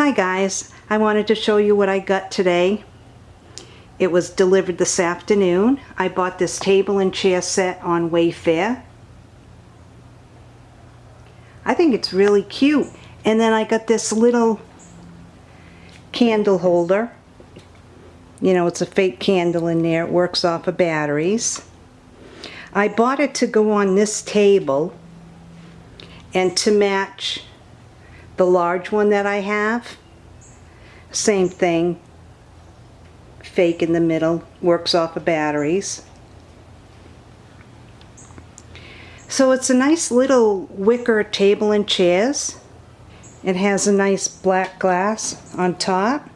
Hi guys, I wanted to show you what I got today. It was delivered this afternoon. I bought this table and chair set on Wayfair. I think it's really cute. And then I got this little candle holder. You know, it's a fake candle in there. It works off of batteries. I bought it to go on this table and to match the large one that I have. Same thing. Fake in the middle. Works off of batteries. So it's a nice little wicker table and chairs. It has a nice black glass on top.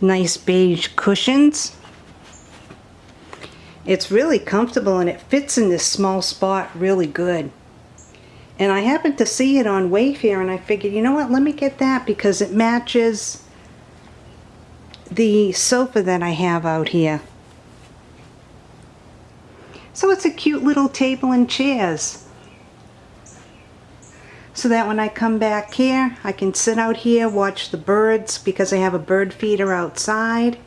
Nice beige cushions. It's really comfortable and it fits in this small spot really good. And I happened to see it on Wayfair and I figured, you know what, let me get that because it matches the sofa that I have out here. So it's a cute little table and chairs. So that when I come back here, I can sit out here, watch the birds because I have a bird feeder outside.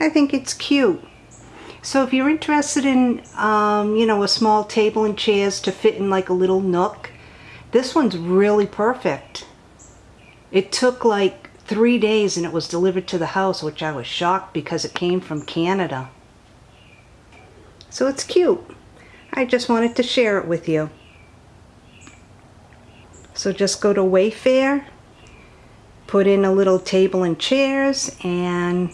I think it's cute. So if you're interested in, um, you know, a small table and chairs to fit in like a little nook, this one's really perfect. It took like three days and it was delivered to the house, which I was shocked because it came from Canada. So it's cute. I just wanted to share it with you. So just go to Wayfair, put in a little table and chairs, and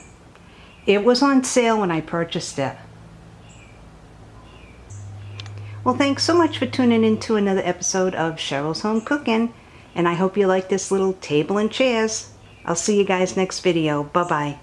it was on sale when I purchased it. Well, thanks so much for tuning in to another episode of Cheryl's Home Cooking, and I hope you like this little table and chairs. I'll see you guys next video. Bye-bye.